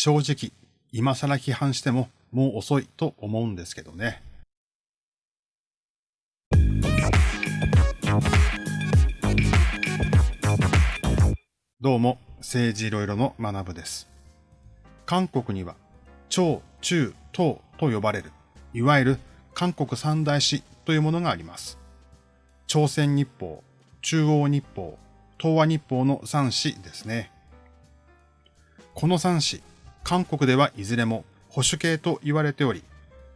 正直、今更批判してももう遅いと思うんですけどね。どうも、政治いろいろの学部です。韓国には、朝、中、東と呼ばれる、いわゆる韓国三大史というものがあります。朝鮮日報、中央日報、東亜日報の三史ですね。この三史、韓国ではいずれも保守系と言われており、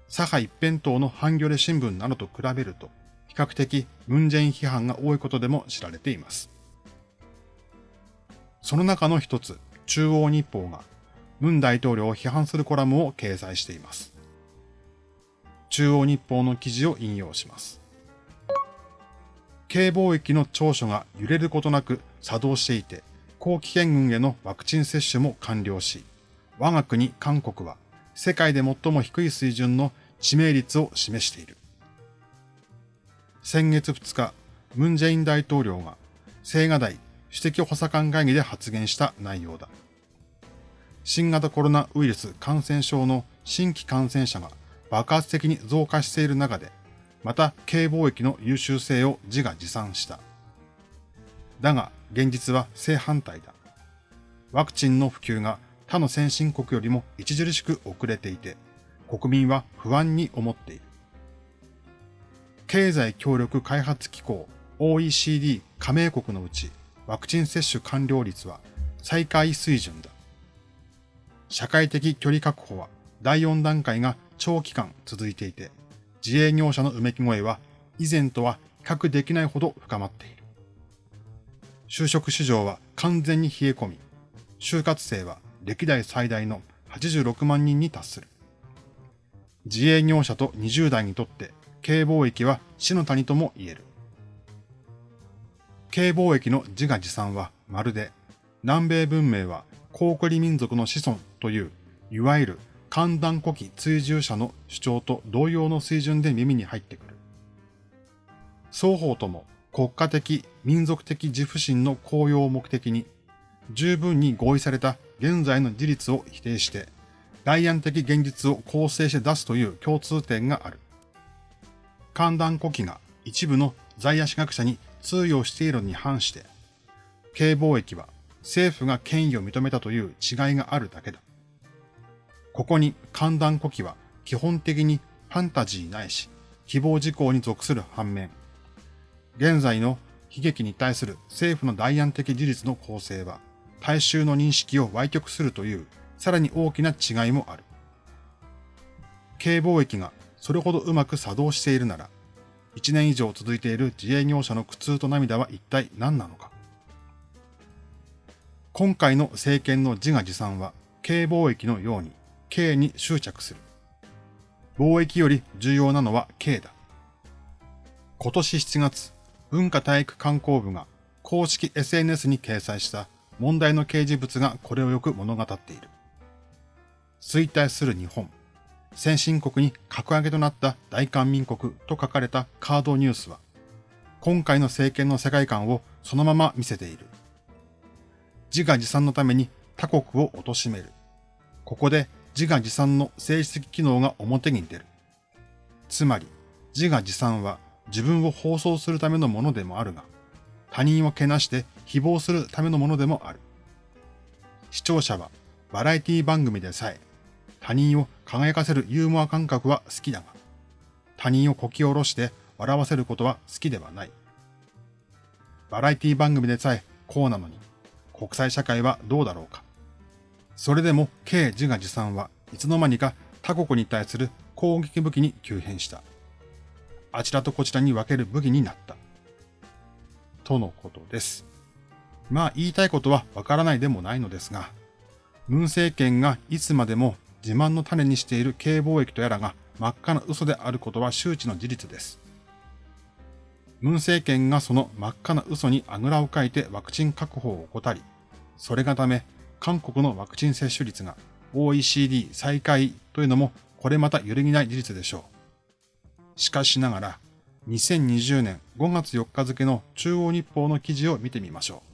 左派一辺倒のハンギョレ新聞などと比べると、比較的ムンジェイン批判が多いことでも知られています。その中の一つ、中央日報が、ムン大統領を批判するコラムを掲載しています。中央日報の記事を引用します。軽貿易の長所が揺れることなく作動していて、後期県軍へのワクチン接種も完了し、我が国韓国は世界で最も低い水準の知名率を示している。先月2日、ムンジェイン大統領が青瓦台首席補佐官会議で発言した内容だ。新型コロナウイルス感染症の新規感染者が爆発的に増加している中で、また軽貿易の優秀性を自画自賛した。だが、現実は正反対だ。ワクチンの普及が他の先進国よりも著しく遅れていて、国民は不安に思っている。経済協力開発機構 OECD 加盟国のうちワクチン接種完了率は最下位水準だ。社会的距離確保は第4段階が長期間続いていて、自営業者のうめき声は以前とは比較できないほど深まっている。就職市場は完全に冷え込み、就活生は歴代最大の86万人に達する。自営業者と20代にとって軽貿易は死の谷とも言える。軽貿易の自画自賛はまるで南米文明は高句麗民族の子孫といういわゆる寒暖古希追従者の主張と同様の水準で耳に入ってくる。双方とも国家的民族的自負心の高揚を目的に十分に合意された現在の事実を否定して、外案的現実を構成して出すという共通点がある。寒暖古希が一部の在野史学者に通用しているのに反して、軽貿易は政府が権威を認めたという違いがあるだけだ。ここに寒暖古希は基本的にファンタジーないし、希望事項に属する反面、現在の悲劇に対する政府の代案的事実の構成は、大衆の認識を歪曲するという、さらに大きな違いもある。軽貿易がそれほどうまく作動しているなら、1年以上続いている自営業者の苦痛と涙は一体何なのか。今回の政権の自画自賛は、軽貿易のように、軽に執着する。貿易より重要なのは軽だ。今年7月、文化体育観光部が公式 SNS に掲載した問題の掲示物がこれをよく物語っている。衰退する日本。先進国に格上げとなった大韓民国と書かれたカードニュースは、今回の政権の世界観をそのまま見せている。自画自賛のために他国を貶める。ここで自画自賛の政治的機能が表に出る。つまり、自画自賛は自分を放送するためのものでもあるが、他人をけなして誹謗するためのものでもある。視聴者はバラエティ番組でさえ他人を輝かせるユーモア感覚は好きだが、他人をこき下ろして笑わせることは好きではない。バラエティ番組でさえこうなのに、国際社会はどうだろうか。それでも K 自画自賛はいつの間にか他国に対する攻撃武器に急変した。あちらとこちらに分ける武器になった。とのことです。まあ言いたいことはわからないでもないのですが、ムン政権がいつまでも自慢の種にしている軽貿易とやらが真っ赤な嘘であることは周知の事実です。ムン政権がその真っ赤な嘘にあぐらをかいてワクチン確保を怠り、それがため韓国のワクチン接種率が OECD 最下位というのもこれまた揺るぎない事実でしょう。しかしながら、2020年5月4日付の中央日報の記事を見てみましょう。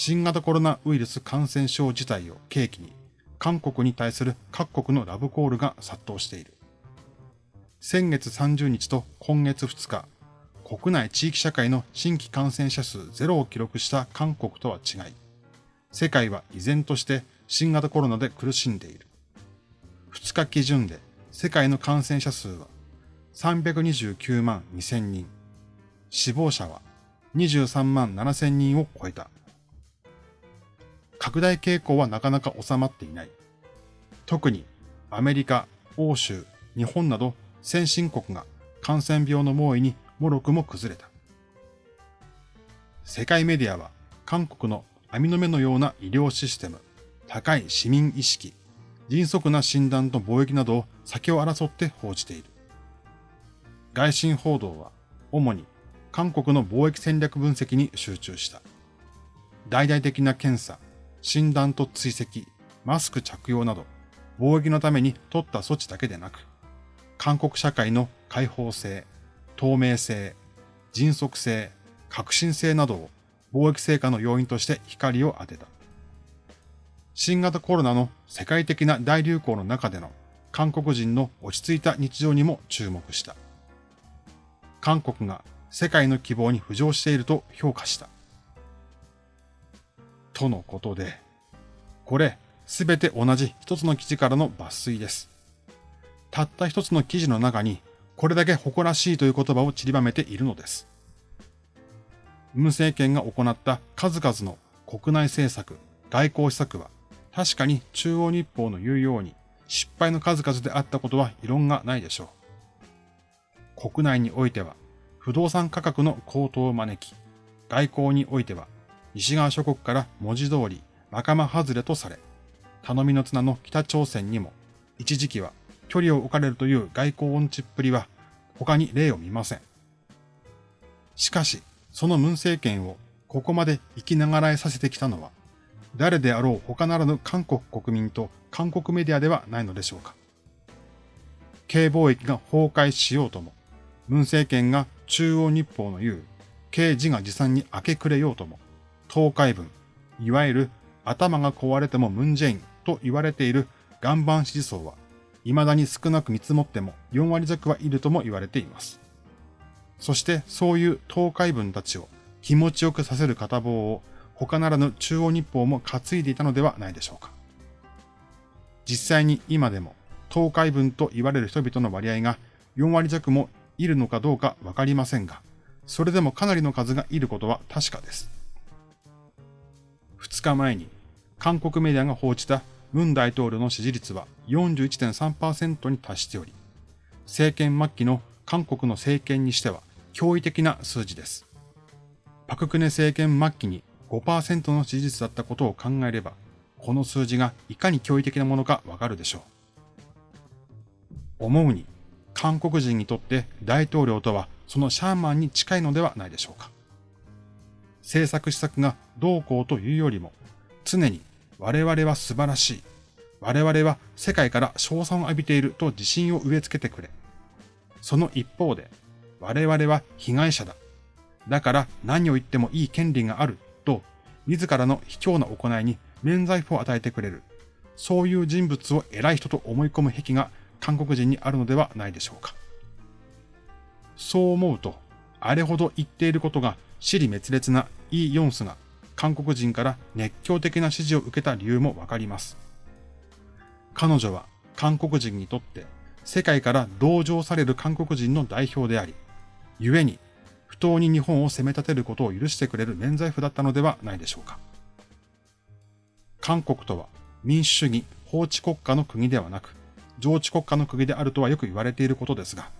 新型コロナウイルス感染症自体を契機に、韓国に対する各国のラブコールが殺到している。先月30日と今月2日、国内地域社会の新規感染者数ゼロを記録した韓国とは違い、世界は依然として新型コロナで苦しんでいる。2日基準で世界の感染者数は329万2000人、死亡者は23万7000人を超えた。拡大傾向はなかなか収まっていない。特にアメリカ、欧州、日本など先進国が感染病の猛威にもろくも崩れた。世界メディアは韓国の網の目のような医療システム、高い市民意識、迅速な診断と貿易などを先を争って報じている。外信報道は主に韓国の貿易戦略分析に集中した。大々的な検査、診断と追跡、マスク着用など、貿易のために取った措置だけでなく、韓国社会の開放性、透明性、迅速性、革新性などを貿易成果の要因として光を当てた。新型コロナの世界的な大流行の中での韓国人の落ち着いた日常にも注目した。韓国が世界の希望に浮上していると評価した。とのことで、これ、すべて同じ一つの記事からの抜粋です。たった一つの記事の中に、これだけ誇らしいという言葉を散りばめているのです。ムン政権が行った数々の国内政策、外交施策は、確かに中央日報の言うように失敗の数々であったことは異論がないでしょう。国内においては、不動産価格の高騰を招き、外交においては西側諸国から文字通り仲間外れとされ、頼みの綱の北朝鮮にも一時期は距離を置かれるという外交音痴っぷりは他に例を見ません。しかし、その文政権をここまで生きながらえさせてきたのは、誰であろう他ならぬ韓国国民と韓国メディアではないのでしょうか。軽貿易が崩壊しようとも、文政権が中央日報の言う、軽自画自賛に明け暮れようとも、東海文、いわゆる頭が壊れてもムンジェインと言われている岩盤支持層は、未だに少なく見積もっても4割弱はいるとも言われています。そしてそういう東海文たちを気持ちよくさせる片棒を他ならぬ中央日報も担いでいたのではないでしょうか。実際に今でも東海文と言われる人々の割合が4割弱もいるのかどうかわかりませんが、それでもかなりの数がいることは確かです。2日前に韓国メディアが報じたムン大統領の支持率は41.3%に達しており、政権末期の韓国の政権にしては驚異的な数字です。パククネ政権末期に5%の支持率だったことを考えれば、この数字がいかに驚異的なものかわかるでしょう。思うに、韓国人にとって大統領とはそのシャーマンに近いのではないでしょうか。政策施策がどうこうというよりも、常に我々は素晴らしい。我々は世界から賞賛を浴びていると自信を植え付けてくれ。その一方で、我々は被害者だ。だから何を言ってもいい権利があると、自らの卑怯な行いに免罪符を与えてくれる。そういう人物を偉い人と思い込む癖が韓国人にあるのではないでしょうか。そう思うと、あれほど言っていることが死に滅裂なイ・ヨンスが韓国人から熱狂的な支持を受けた理由もわかります。彼女は韓国人にとって世界から同情される韓国人の代表であり、故に不当に日本を責め立てることを許してくれる免罪符だったのではないでしょうか。韓国とは民主主義法治国家の国ではなく、上治国家の国であるとはよく言われていることですが、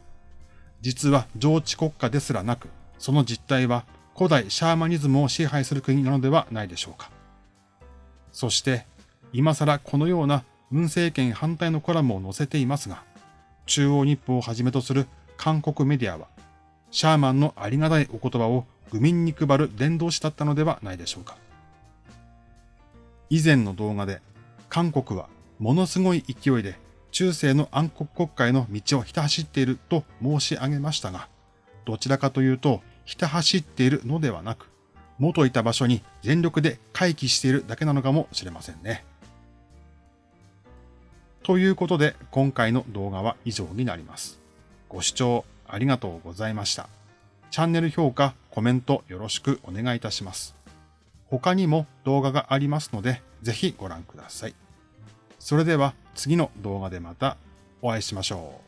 実は上治国家ですらなく、その実態は古代シャーマニズムを支配する国なのではないでしょうか。そして、今更このような文政権反対のコラムを載せていますが、中央日報をはじめとする韓国メディアは、シャーマンのありがたいお言葉を愚民に配る伝道師だったのではないでしょうか。以前の動画で、韓国はものすごい勢いで中世の暗黒国会の道をひた走っていると申し上げましたが、どちらかというと、ひた走っているのではなく、元いた場所に全力で回帰しているだけなのかもしれませんね。ということで今回の動画は以上になります。ご視聴ありがとうございました。チャンネル評価、コメントよろしくお願いいたします。他にも動画がありますので、ぜひご覧ください。それでは次の動画でまたお会いしましょう。